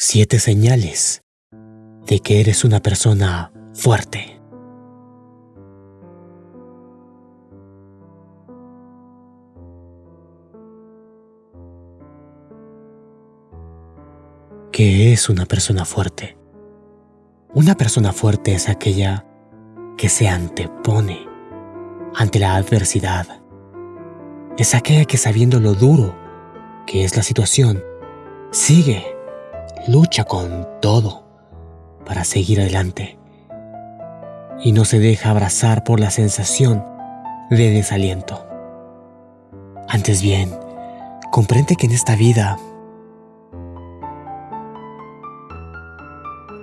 Siete señales de que eres una persona fuerte. ¿Qué es una persona fuerte? Una persona fuerte es aquella que se antepone ante la adversidad. Es aquella que sabiendo lo duro que es la situación, sigue, lucha con todo para seguir adelante y no se deja abrazar por la sensación de desaliento. Antes bien, comprende que en esta vida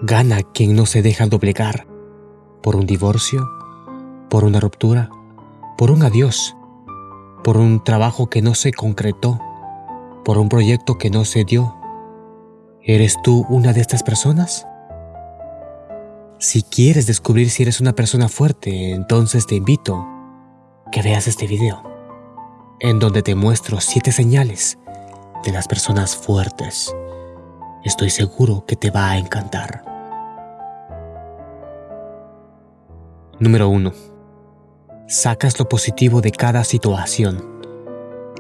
gana quien no se deja doblegar por un divorcio, por una ruptura, por un adiós, por un trabajo que no se concretó, por un proyecto que no se dio. ¿Eres tú una de estas personas? Si quieres descubrir si eres una persona fuerte, entonces te invito que veas este video, en donde te muestro siete señales de las personas fuertes. Estoy seguro que te va a encantar. Número 1. Sacas lo positivo de cada situación.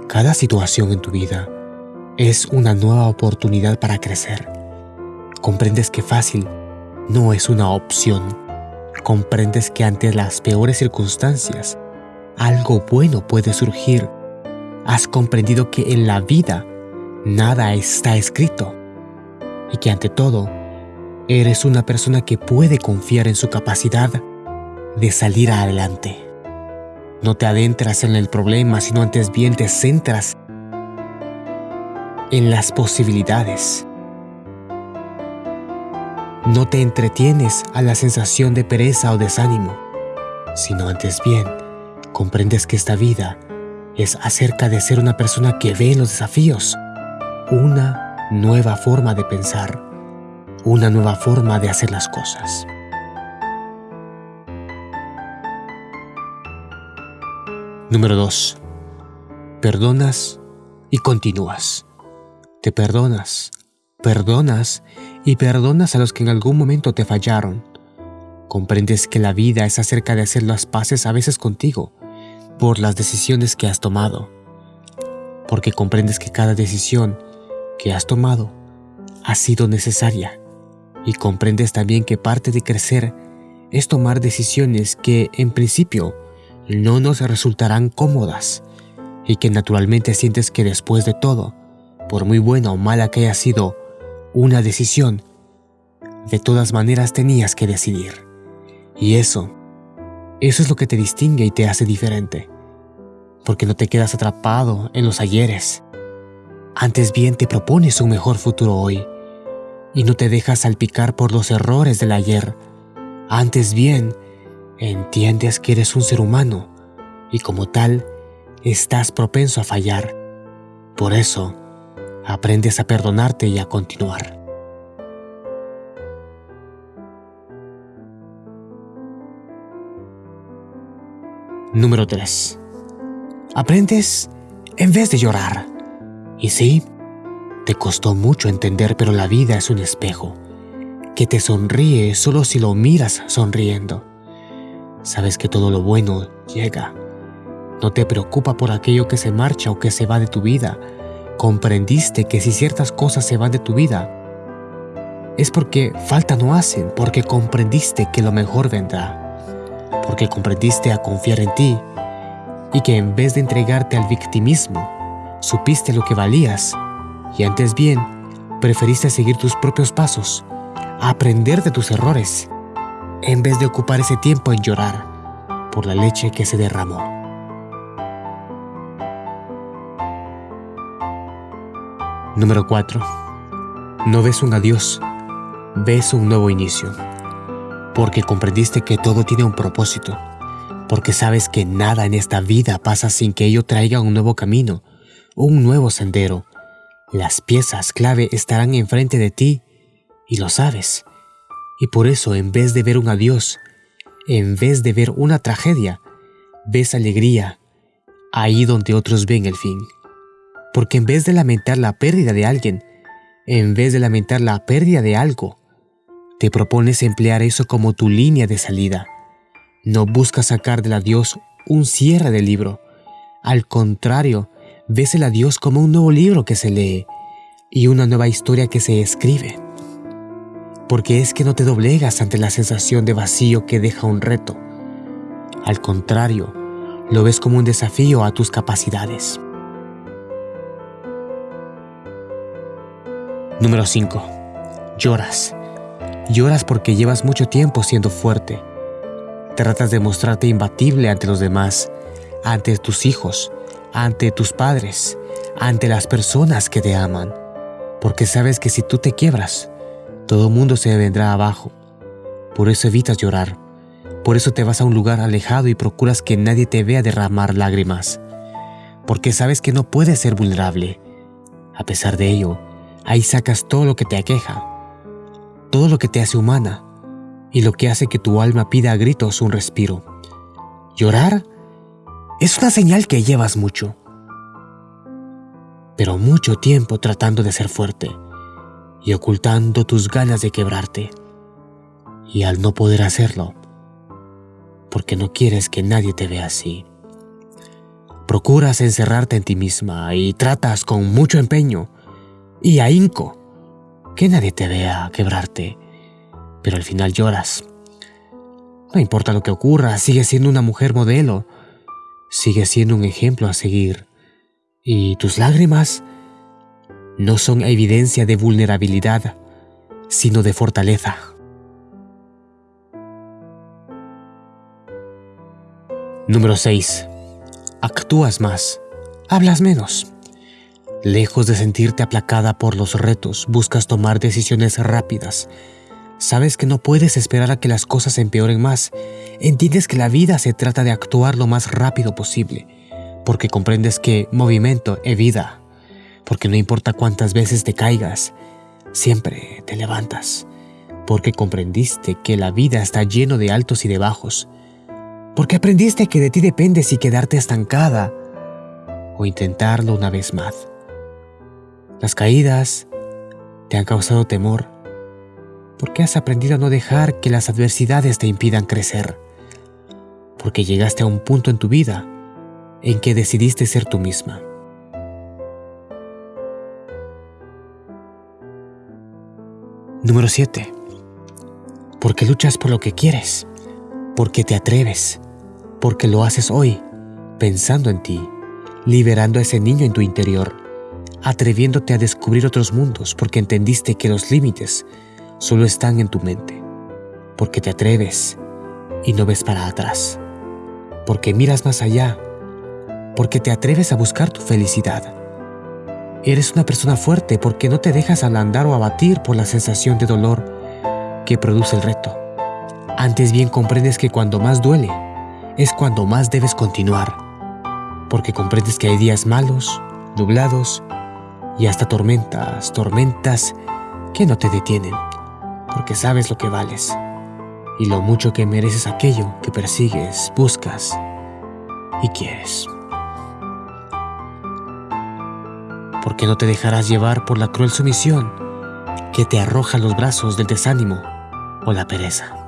Cada situación en tu vida es una nueva oportunidad para crecer. Comprendes que fácil no es una opción. Comprendes que ante las peores circunstancias, algo bueno puede surgir. Has comprendido que en la vida nada está escrito y que ante todo, eres una persona que puede confiar en su capacidad de salir adelante. No te adentras en el problema, sino antes bien te centras en las posibilidades. No te entretienes a la sensación de pereza o desánimo, sino antes bien comprendes que esta vida es acerca de ser una persona que ve los desafíos, una nueva forma de pensar, una nueva forma de hacer las cosas. Número 2. Perdonas y continúas. Te perdonas, perdonas y perdonas a los que en algún momento te fallaron. Comprendes que la vida es acerca de hacer las paces a veces contigo por las decisiones que has tomado. Porque comprendes que cada decisión que has tomado ha sido necesaria. Y comprendes también que parte de crecer es tomar decisiones que en principio no nos resultarán cómodas y que naturalmente sientes que después de todo, por muy buena o mala que haya sido una decisión, de todas maneras tenías que decidir. Y eso, eso es lo que te distingue y te hace diferente, porque no te quedas atrapado en los ayeres. Antes bien te propones un mejor futuro hoy y no te dejas salpicar por los errores del ayer. Antes bien, entiendes que eres un ser humano y como tal, estás propenso a fallar. Por eso, aprendes a perdonarte y a continuar. Número 3. Aprendes en vez de llorar. Y sí, te costó mucho entender, pero la vida es un espejo que te sonríe solo si lo miras sonriendo. Sabes que todo lo bueno llega. No te preocupa por aquello que se marcha o que se va de tu vida. Comprendiste que si ciertas cosas se van de tu vida, es porque falta no hacen, porque comprendiste que lo mejor vendrá, porque comprendiste a confiar en ti y que en vez de entregarte al victimismo, supiste lo que valías y antes bien, preferiste seguir tus propios pasos, aprender de tus errores en vez de ocupar ese tiempo en llorar por la leche que se derramó. Número 4. No ves un adiós, ves un nuevo inicio, porque comprendiste que todo tiene un propósito, porque sabes que nada en esta vida pasa sin que ello traiga un nuevo camino, un nuevo sendero. Las piezas clave estarán enfrente de ti y lo sabes. Y por eso, en vez de ver un adiós, en vez de ver una tragedia, ves alegría ahí donde otros ven el fin. Porque en vez de lamentar la pérdida de alguien, en vez de lamentar la pérdida de algo, te propones emplear eso como tu línea de salida. No buscas sacar del adiós un cierre del libro. Al contrario, ves el adiós como un nuevo libro que se lee y una nueva historia que se escribe. Porque es que no te doblegas ante la sensación de vacío que deja un reto. Al contrario, lo ves como un desafío a tus capacidades. Número 5. Lloras. Lloras porque llevas mucho tiempo siendo fuerte. Tratas de mostrarte imbatible ante los demás, ante tus hijos, ante tus padres, ante las personas que te aman. Porque sabes que si tú te quiebras, todo mundo se vendrá abajo. Por eso evitas llorar. Por eso te vas a un lugar alejado y procuras que nadie te vea derramar lágrimas. Porque sabes que no puedes ser vulnerable. A pesar de ello, ahí sacas todo lo que te aqueja todo lo que te hace humana y lo que hace que tu alma pida a gritos un respiro. Llorar es una señal que llevas mucho, pero mucho tiempo tratando de ser fuerte y ocultando tus ganas de quebrarte. Y al no poder hacerlo, porque no quieres que nadie te vea así, procuras encerrarte en ti misma y tratas con mucho empeño y ahínco que nadie te vea quebrarte, pero al final lloras. No importa lo que ocurra, sigues siendo una mujer modelo, sigues siendo un ejemplo a seguir. Y tus lágrimas no son evidencia de vulnerabilidad, sino de fortaleza. Número 6. Actúas más, hablas menos. Lejos de sentirte aplacada por los retos, buscas tomar decisiones rápidas. Sabes que no puedes esperar a que las cosas empeoren más. Entiendes que la vida se trata de actuar lo más rápido posible, porque comprendes que movimiento es vida, porque no importa cuántas veces te caigas, siempre te levantas, porque comprendiste que la vida está lleno de altos y de bajos, porque aprendiste que de ti depende si quedarte estancada o intentarlo una vez más. Las caídas te han causado temor. Porque has aprendido a no dejar que las adversidades te impidan crecer, porque llegaste a un punto en tu vida en que decidiste ser tú misma. Número 7. Porque luchas por lo que quieres, porque te atreves, porque lo haces hoy, pensando en ti, liberando a ese niño en tu interior atreviéndote a descubrir otros mundos porque entendiste que los límites solo están en tu mente, porque te atreves y no ves para atrás, porque miras más allá, porque te atreves a buscar tu felicidad. Eres una persona fuerte porque no te dejas ablandar o abatir por la sensación de dolor que produce el reto. Antes bien comprendes que cuando más duele es cuando más debes continuar, porque comprendes que hay días malos, nublados y hasta tormentas, tormentas que no te detienen, porque sabes lo que vales y lo mucho que mereces aquello que persigues, buscas y quieres. Porque no te dejarás llevar por la cruel sumisión que te arroja los brazos del desánimo o la pereza.